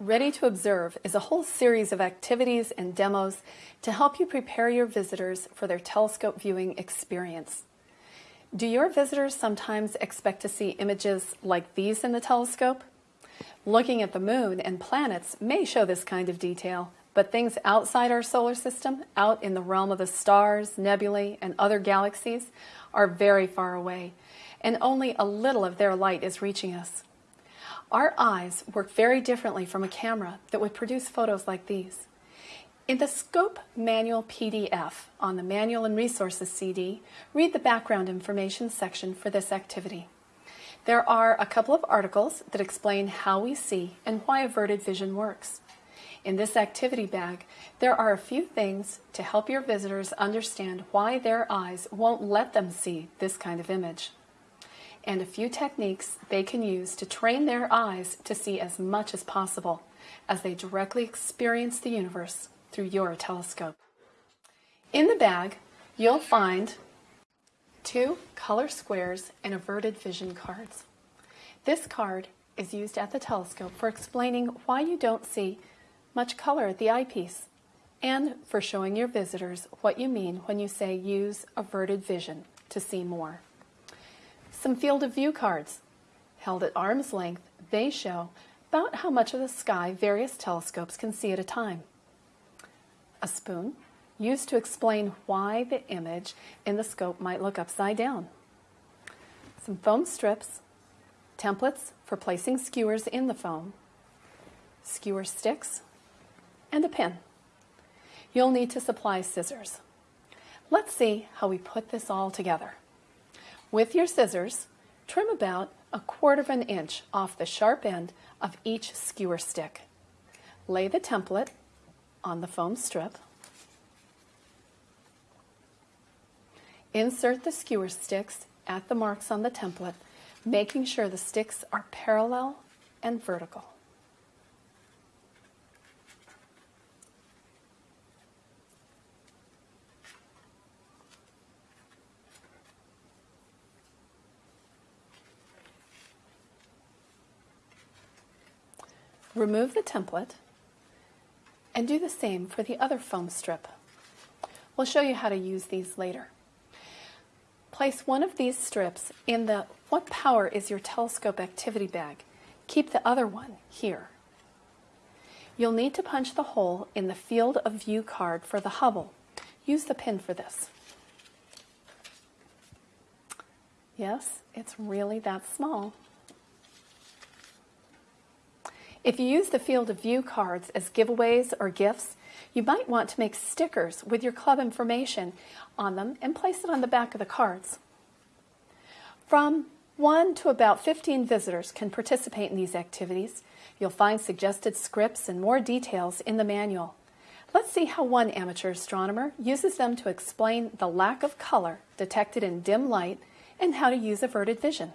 Ready to Observe is a whole series of activities and demos to help you prepare your visitors for their telescope viewing experience. Do your visitors sometimes expect to see images like these in the telescope? Looking at the moon and planets may show this kind of detail, but things outside our solar system, out in the realm of the stars, nebulae, and other galaxies, are very far away, and only a little of their light is reaching us. Our eyes work very differently from a camera that would produce photos like these. In the Scope Manual PDF on the Manual and Resources CD, read the background information section for this activity. There are a couple of articles that explain how we see and why averted vision works. In this activity bag, there are a few things to help your visitors understand why their eyes won't let them see this kind of image and a few techniques they can use to train their eyes to see as much as possible as they directly experience the universe through your telescope. In the bag, you'll find two color squares and averted vision cards. This card is used at the telescope for explaining why you don't see much color at the eyepiece and for showing your visitors what you mean when you say use averted vision to see more. Some field of view cards. Held at arm's length, they show about how much of the sky various telescopes can see at a time. A spoon, used to explain why the image in the scope might look upside down. Some foam strips, templates for placing skewers in the foam, skewer sticks, and a pin. You'll need to supply scissors. Let's see how we put this all together. With your scissors, trim about a quarter of an inch off the sharp end of each skewer stick. Lay the template on the foam strip. Insert the skewer sticks at the marks on the template, making sure the sticks are parallel and vertical. Remove the template and do the same for the other foam strip. We'll show you how to use these later. Place one of these strips in the What Power is Your Telescope activity bag. Keep the other one here. You'll need to punch the hole in the field of view card for the Hubble. Use the pin for this. Yes, it's really that small. If you use the field of view cards as giveaways or gifts, you might want to make stickers with your club information on them and place it on the back of the cards. From 1 to about 15 visitors can participate in these activities. You'll find suggested scripts and more details in the manual. Let's see how one amateur astronomer uses them to explain the lack of color detected in dim light and how to use averted vision.